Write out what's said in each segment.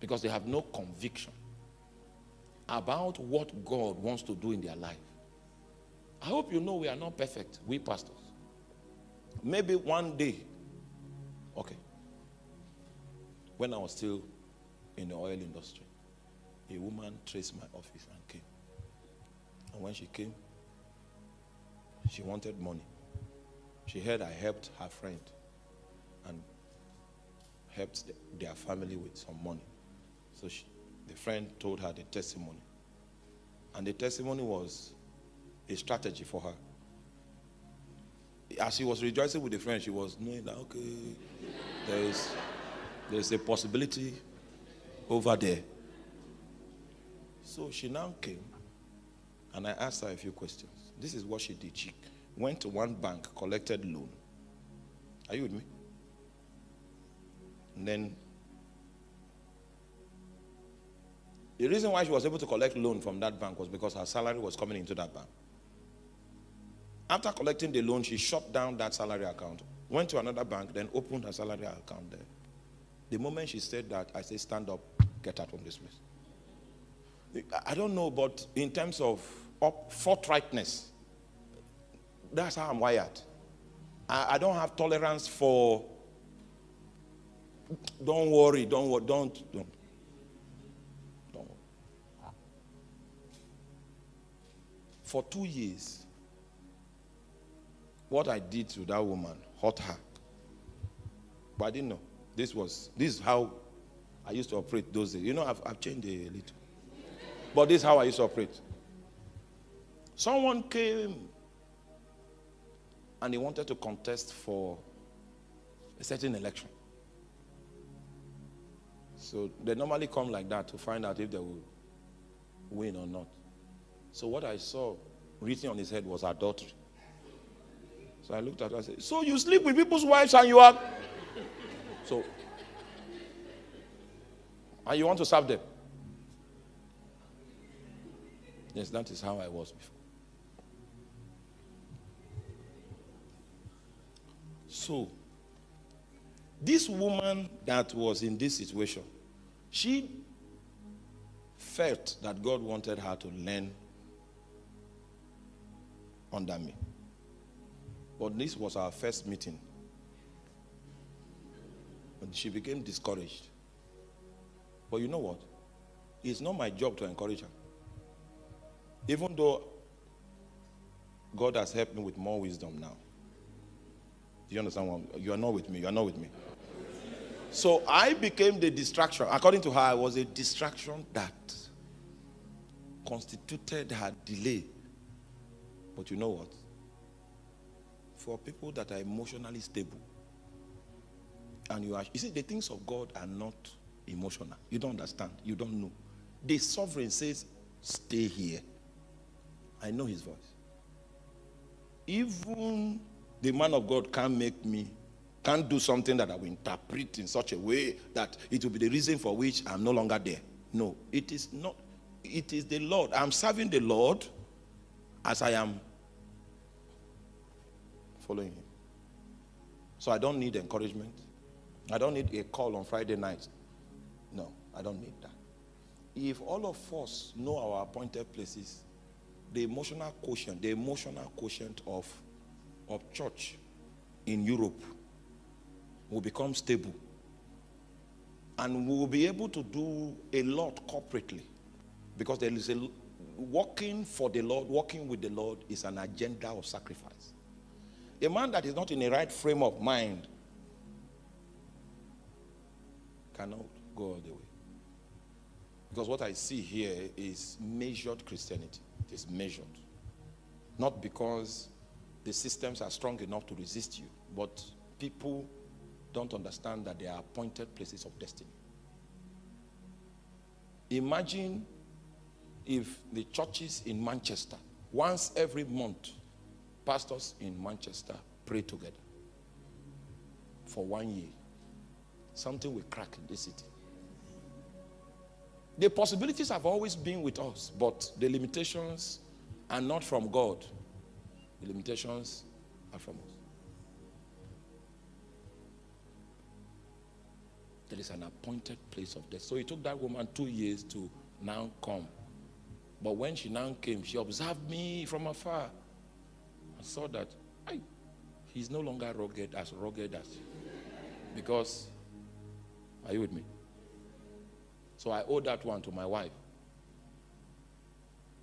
because they have no conviction about what God wants to do in their life. I hope you know we are not perfect, we pastors. Maybe one day, okay, when I was still in the oil industry, a woman traced my office and came. And when she came, she wanted money. She heard I helped her friend and helped their family with some money. So she, the friend told her the testimony. And the testimony was a strategy for her. As she was rejoicing with the friend, she was knowing that, okay, there is, there is a possibility over there. So she now came and I asked her a few questions. This is what she did. She went to one bank, collected loan. Are you with me? And then the reason why she was able to collect loan from that bank was because her salary was coming into that bank. After collecting the loan, she shut down that salary account, went to another bank, then opened her salary account there. The moment she said that, I said, stand up, get out from this place. I don't know, but in terms of up, forthrightness, that's how I'm wired. I, I don't have tolerance for, don't worry, don't, don't, don't. Don't For two years, what I did to that woman hurt her. But I didn't know. This was, this is how I used to operate those days. You know, I've, I've changed a little. But this is how I used to operate. Someone came and he wanted to contest for a certain election. So they normally come like that to find out if they will win or not. So what I saw written on his head was adultery. So I looked at her and said, So you sleep with people's wives and you are. So, and you want to serve them? Yes, that is how I was before. So, this woman that was in this situation, she felt that God wanted her to learn under me. But this was our first meeting. And she became discouraged. But you know what? It's not my job to encourage her. Even though God has helped me with more wisdom now. Do you understand what you are not with me? You are not with me. So I became the distraction. According to her, I was a distraction that constituted her delay. But you know what? for people that are emotionally stable. And you are, you see, the things of God are not emotional. You don't understand. You don't know. The sovereign says, stay here. I know his voice. Even the man of God can't make me, can't do something that I will interpret in such a way that it will be the reason for which I'm no longer there. No, it is not. It is the Lord. I'm serving the Lord as I am following him. So I don't need encouragement. I don't need a call on Friday night. No, I don't need that. If all of us know our appointed places, the emotional quotient, the emotional quotient of, of church in Europe will become stable. And we will be able to do a lot corporately. Because there is a working for the Lord, working with the Lord is an agenda of sacrifice. A man that is not in a right frame of mind cannot go all the way. Because what I see here is measured Christianity. It is measured. Not because the systems are strong enough to resist you, but people don't understand that they are appointed places of destiny. Imagine if the churches in Manchester, once every month, pastors in Manchester pray together for one year. Something will crack in this city. The possibilities have always been with us, but the limitations are not from God. The limitations are from us. There is an appointed place of death. So it took that woman two years to now come. But when she now came, she observed me from afar. I saw that I, he's no longer rugged as rugged as. Because, are you with me? So I owe that one to my wife.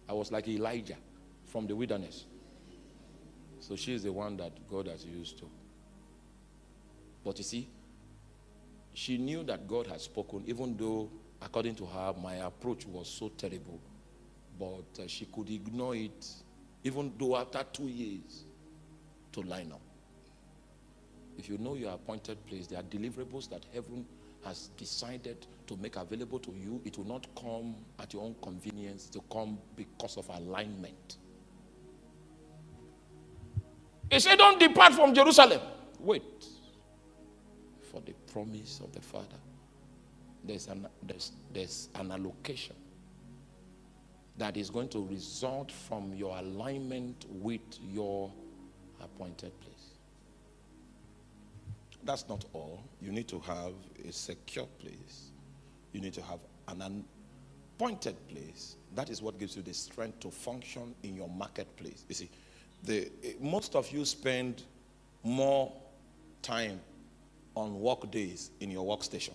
I was like Elijah from the wilderness. So she is the one that God has used to. But you see, she knew that God had spoken, even though, according to her, my approach was so terrible. But uh, she could ignore it, even though after two years, to line up. If you know your appointed place, there are deliverables that heaven has decided to make available to you. It will not come at your own convenience, to come because of alignment. He said, Don't depart from Jerusalem. Wait for the promise of the Father. There's an, there's, there's an allocation that is going to result from your alignment with your appointed place. That's not all. You need to have a secure place. You need to have an appointed place. That is what gives you the strength to function in your marketplace. You see, the, most of you spend more time on work days in your workstation.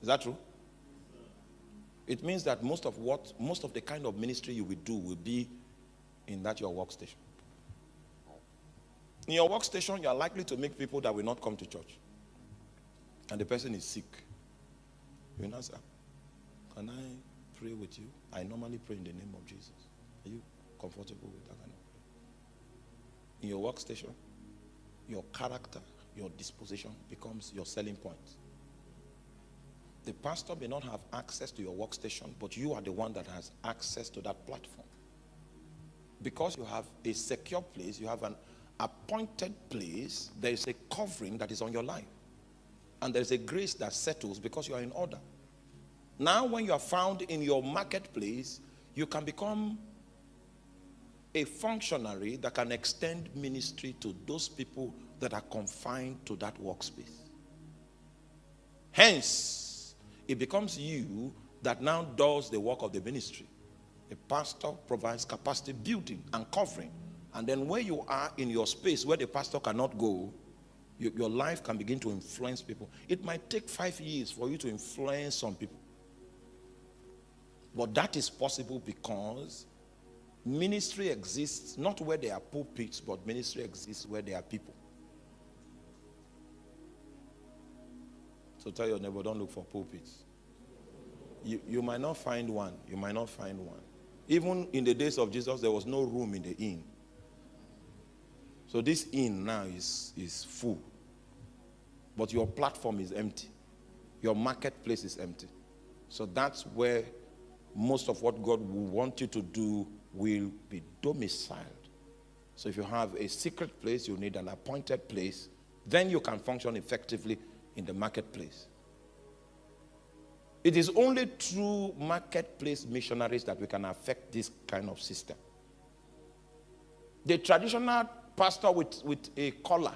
Is that true? It means that most of what, most of the kind of ministry you will do will be in that your workstation. In your workstation, you are likely to meet people that will not come to church. And the person is sick. You know, sir, can I pray with you? I normally pray in the name of Jesus. Are you comfortable with that kind of prayer? In your workstation, your character, your disposition becomes your selling point. The pastor may not have access to your workstation, but you are the one that has access to that platform. Because you have a secure place, you have an appointed place, there is a covering that is on your life. And there's a grace that settles because you are in order. Now, when you are found in your marketplace, you can become a functionary that can extend ministry to those people that are confined to that workspace. Hence, it becomes you that now does the work of the ministry. A pastor provides capacity building and covering and then where you are in your space where the pastor cannot go, you, your life can begin to influence people. It might take five years for you to influence some people. But that is possible because ministry exists not where there are pulpits, but ministry exists where there are people. So tell your neighbor, don't look for pulpits. You, you might not find one. You might not find one. Even in the days of Jesus, there was no room in the inn. So this inn now is, is full. But your platform is empty. Your marketplace is empty. So that's where most of what God will want you to do will be domiciled. So if you have a secret place, you need an appointed place, then you can function effectively in the marketplace. It is only through marketplace missionaries that we can affect this kind of system. The traditional pastor with, with a collar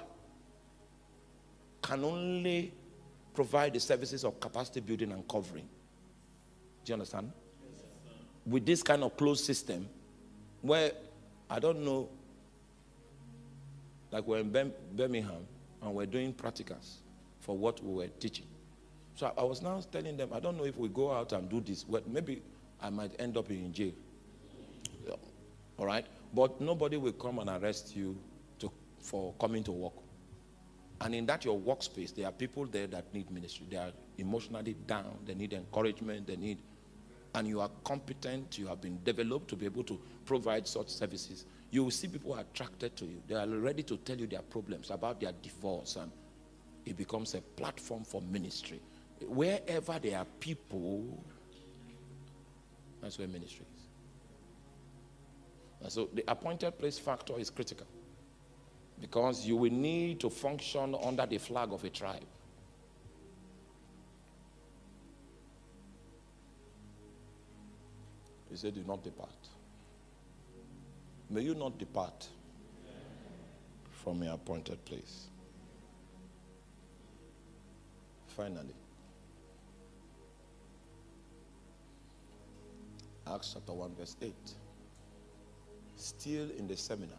can only provide the services of capacity building and covering. Do you understand? With this kind of closed system, where I don't know, like we're in Birmingham and we're doing practicals for what we were teaching. So I was now telling them, I don't know if we go out and do this, well, maybe I might end up in jail. Yeah. All right? But nobody will come and arrest you to, for coming to work. And in that your workspace, there are people there that need ministry. They are emotionally down. They need encouragement. They need, and you are competent. You have been developed to be able to provide such services. You will see people attracted to you. They are ready to tell you their problems about their divorce, and it becomes a platform for ministry. Wherever there are people, that's where ministry is. And so the appointed place factor is critical because you will need to function under the flag of a tribe. He said, Do not depart. May you not depart from your appointed place. Finally, Acts chapter 1, verse 8. Still in the seminar,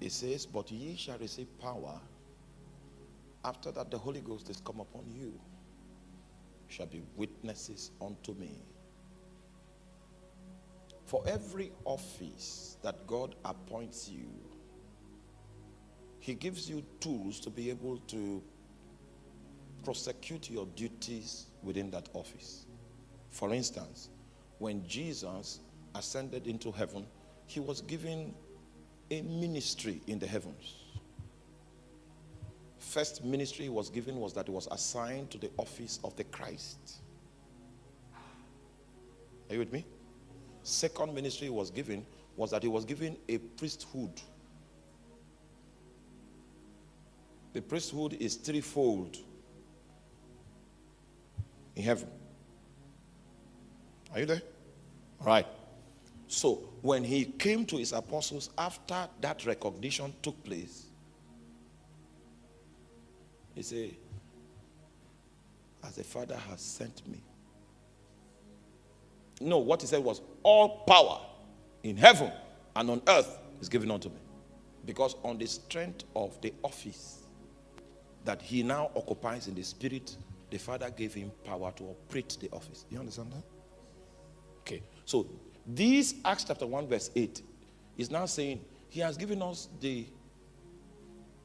it says, But ye shall receive power after that the Holy Ghost is come upon you, shall be witnesses unto me. For every office that God appoints you, He gives you tools to be able to prosecute your duties within that office. For instance, when Jesus ascended into heaven, he was given a ministry in the heavens. First ministry he was given was that he was assigned to the office of the Christ. Are you with me? Second ministry he was given was that he was given a priesthood. The priesthood is threefold in heaven. Are you there? All right. So when he came to his apostles after that recognition took place, he said, As the Father has sent me. No, what he said was, All power in heaven and on earth is given unto me. Because on the strength of the office that he now occupies in the spirit, the Father gave him power to operate the office. You understand that? Okay. So this Acts chapter 1, verse 8 is now saying he has given us the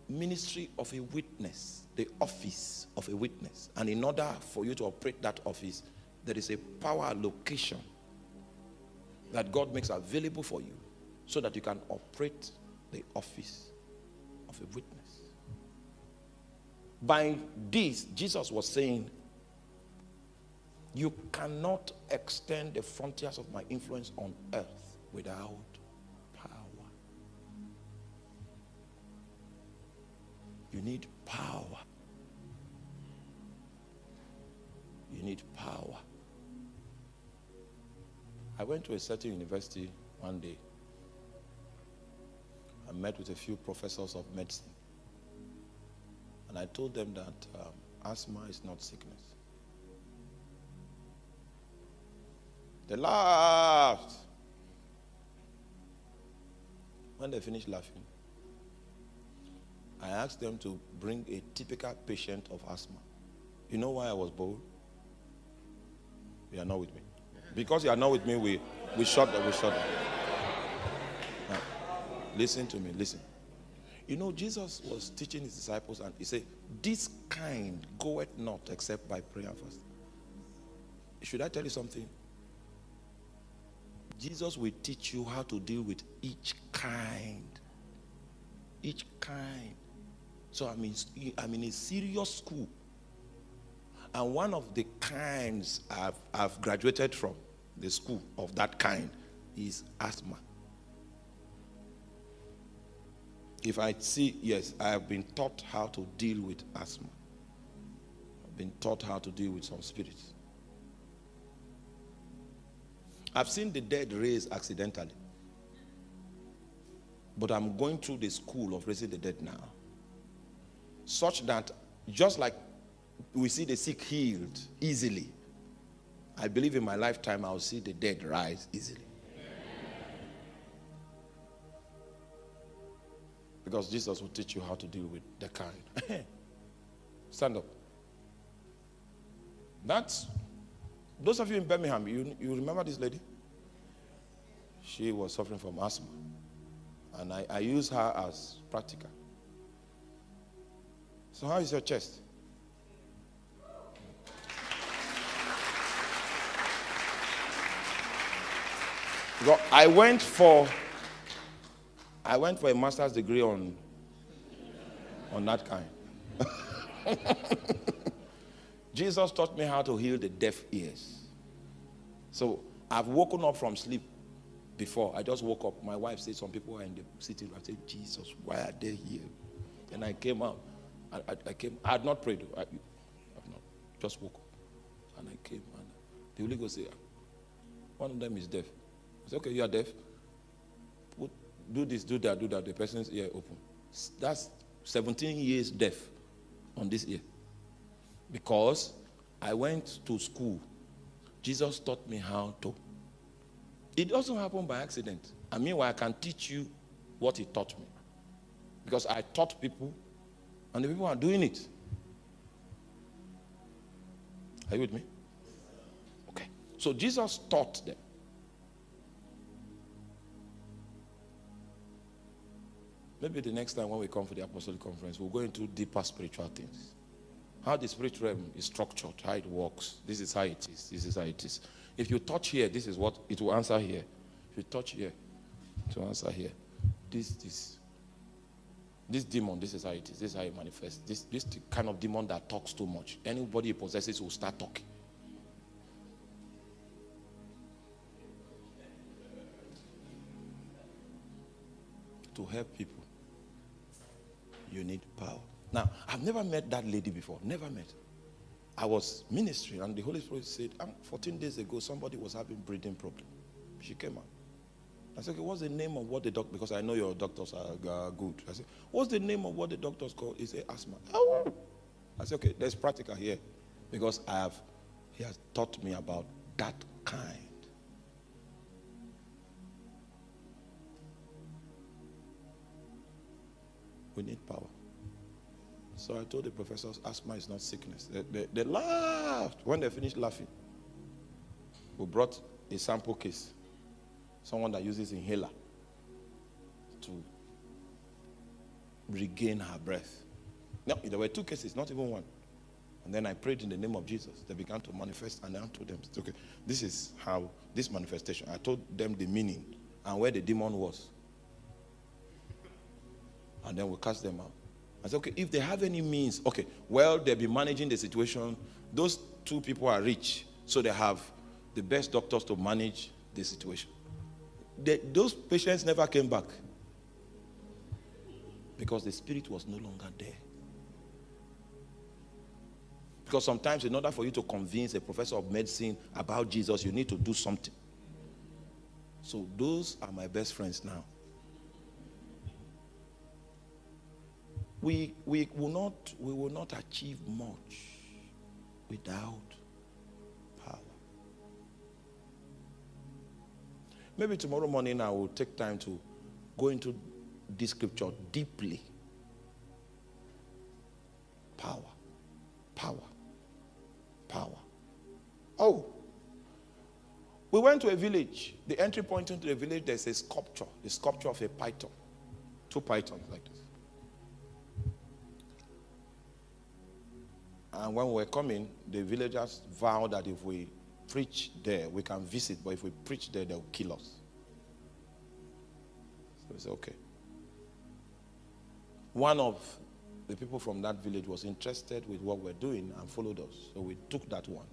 ministry of a witness, the office of a witness. And in order for you to operate that office, there is a power allocation that God makes available for you so that you can operate the office of a witness. By this, Jesus was saying, You cannot extend the frontiers of my influence on earth without power. You need power. You need power. I went to a certain university one day. I met with a few professors of medicine. And I told them that um, asthma is not sickness. They laughed. When they finished laughing, I asked them to bring a typical patient of asthma. You know why I was bold? You are not with me. Because you are not with me, we, we shut that, we shut that. Now, listen to me, listen. You know, Jesus was teaching his disciples and he said, This kind goeth not except by prayer fasting. Should I tell you something? Jesus will teach you how to deal with each kind. Each kind. So I'm in, I'm in a serious school. And one of the kinds I've, I've graduated from, the school of that kind, is asthma. If I see, yes, I have been taught how to deal with asthma. I've been taught how to deal with some spirits. I've seen the dead raised accidentally. But I'm going through the school of raising the dead now. Such that just like we see the sick healed easily, I believe in my lifetime I'll see the dead rise easily. Because Jesus will teach you how to deal with the kind. Stand up. That's those of you in Birmingham, you, you remember this lady? She was suffering from asthma. And I, I use her as practical. So, how is your chest? I went for I went for a master's degree on on that kind. Jesus taught me how to heal the deaf ears. So I've woken up from sleep before. I just woke up. My wife said some people are in the city. I said, Jesus, why are they here? And I came out. I, I, I came. I had not prayed. I, have not. Just woke up. And I came. And the Holy Ghost said, one of them is deaf. I said, okay, you are deaf. Do this, do that, do that. The person's ear open. That's 17 years deaf on this ear. Because I went to school. Jesus taught me how to. It doesn't happen by accident. I mean, I can teach you what he taught me. Because I taught people, and the people are doing it. Are you with me? Okay. So Jesus taught them. Maybe the next time when we come for the apostolic conference, we'll go into deeper spiritual things. How the spiritual realm is structured, how it works. This is how it is. This is how it is. If you touch here, this is what it will answer here. If you touch here, it will answer here. This, this. This demon, this is how it is. This is how it manifests. This, this kind of demon that talks too much. Anybody possesses will start talking. To help people you need power. Now, I've never met that lady before. Never met. I was ministering, and the Holy Spirit said, um, 14 days ago, somebody was having breathing problem. She came out. I said, okay, what's the name of what the doctor, because I know your doctors are good. I said, what's the name of what the doctors call? He said, asthma. Oh. I said, okay, there's practical here. Because I have, he has taught me about that kind. We need power. So I told the professors, asthma is not sickness. They, they, they laughed. When they finished laughing, we brought a sample case. Someone that uses inhaler to regain her breath. No, there were two cases, not even one. And then I prayed in the name of Jesus. They began to manifest, and I told them, okay, this is how this manifestation. I told them the meaning and where the demon was and then we'll cast them out. I said, okay, if they have any means, okay, well, they'll be managing the situation. Those two people are rich, so they have the best doctors to manage the situation. They, those patients never came back because the spirit was no longer there. Because sometimes, in order for you to convince a professor of medicine about Jesus, you need to do something. So, those are my best friends now. We, we, will not, we will not achieve much without power. Maybe tomorrow morning I will take time to go into this scripture deeply. Power, power, power. Oh, we went to a village. The entry point into the village, there's a sculpture, the sculpture of a python. Two pythons like this. And when we were coming, the villagers vowed that if we preach there, we can visit, but if we preach there, they'll kill us. So we said, okay. One of the people from that village was interested with what we're doing and followed us. So we took that one,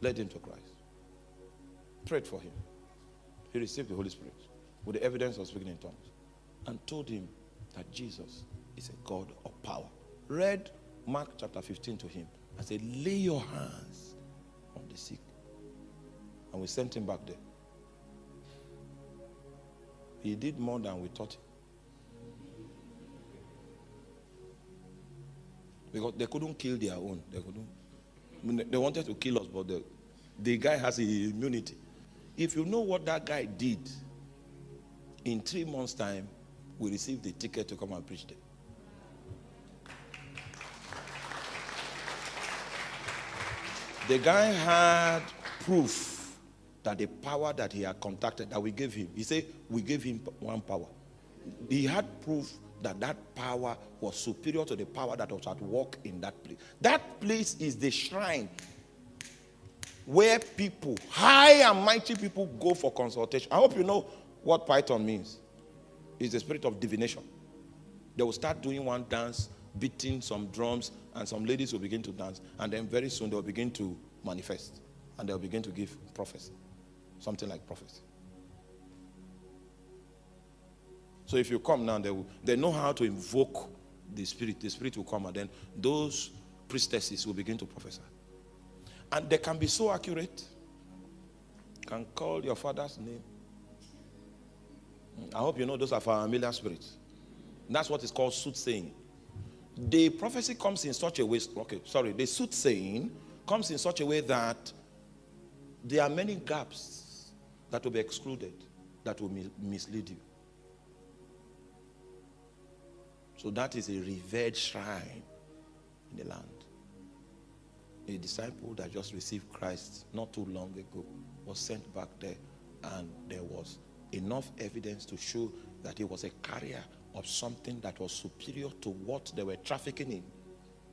led him to Christ, prayed for him. He received the Holy Spirit with the evidence of speaking in tongues and told him that Jesus is a God of power. Read Mark chapter 15 to him and said, Lay your hands on the sick. And we sent him back there. He did more than we thought. Because they couldn't kill their own. They couldn't. they wanted to kill us, but the, the guy has immunity. If you know what that guy did, in three months' time, we received the ticket to come and preach there. The guy had proof that the power that he had contacted, that we gave him, he said, we gave him one power. He had proof that that power was superior to the power that was at work in that place. That place is the shrine where people, high and mighty people, go for consultation. I hope you know what Python means. It's the spirit of divination. They will start doing one dance beating some drums, and some ladies will begin to dance. And then very soon they'll begin to manifest. And they'll begin to give prophecy. Something like prophecy. So if you come now, they, will, they know how to invoke the spirit. The spirit will come, and then those priestesses will begin to prophesy. And they can be so accurate. can call your father's name. I hope you know those are familiar spirits. That's what is called soothsaying. The prophecy comes in such a way, okay, sorry, the soothsaying comes in such a way that there are many gaps that will be excluded that will mislead you. So that is a revered shrine in the land. A disciple that just received Christ not too long ago was sent back there and there was enough evidence to show that he was a carrier of something that was superior to what they were trafficking in.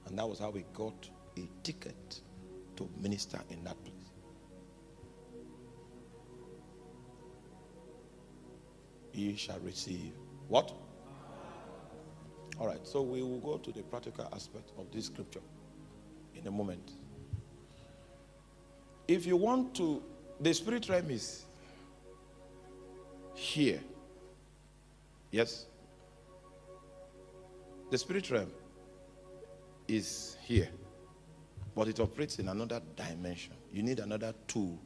And that was how we got a ticket to minister in that place. He shall receive what? All right, so we will go to the practical aspect of this scripture in a moment. If you want to, the spirit realm is here. Yes? The spirit realm is here, but it operates in another dimension. You need another tool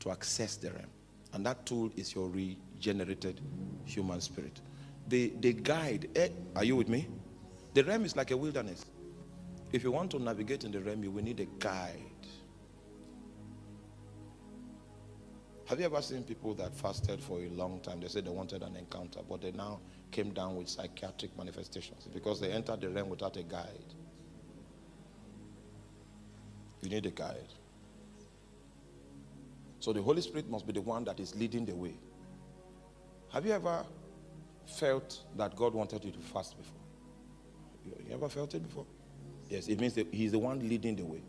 to access the realm, and that tool is your regenerated human spirit. The, the guide, eh, are you with me? The realm is like a wilderness. If you want to navigate in the realm, you will need a guide. Have you ever seen people that fasted for a long time? They said they wanted an encounter, but they now came down with psychiatric manifestations because they entered the realm without a guide. You need a guide. So the Holy Spirit must be the one that is leading the way. Have you ever felt that God wanted you to fast before? You ever felt it before? Yes, it means that He's the one leading the way.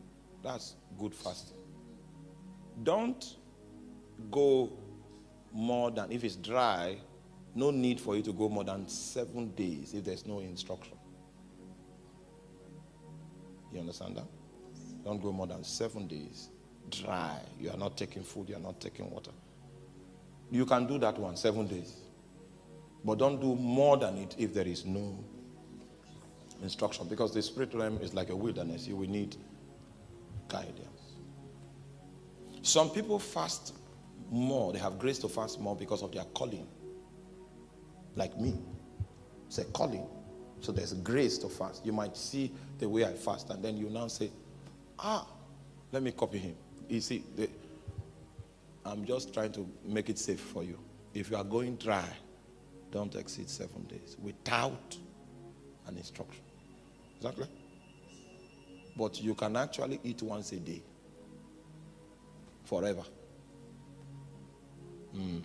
That's good fasting. Don't go more than, if it's dry, no need for you to go more than seven days if there's no instruction. You understand that? Don't go more than seven days dry. You are not taking food, you are not taking water. You can do that one, seven days. But don't do more than it if there is no instruction. Because the spirit realm is like a wilderness. You will need guidance. Some people fast more. They have grace to fast more because of their calling. Like me. It's a calling. So there's grace to fast. You might see the way I fast, and then you now say, ah, let me copy him. You see, the, I'm just trying to make it safe for you. If you are going dry, don't exceed seven days without an instruction. Exactly. But you can actually eat once a day forever. Mm.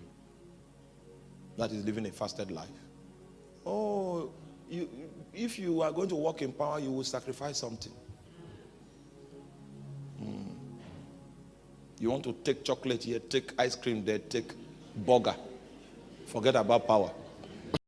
That is living a fasted life. Oh, you, if you are going to walk in power, you will sacrifice something. Mm. You want to take chocolate here, take ice cream there, take burger. Forget about power.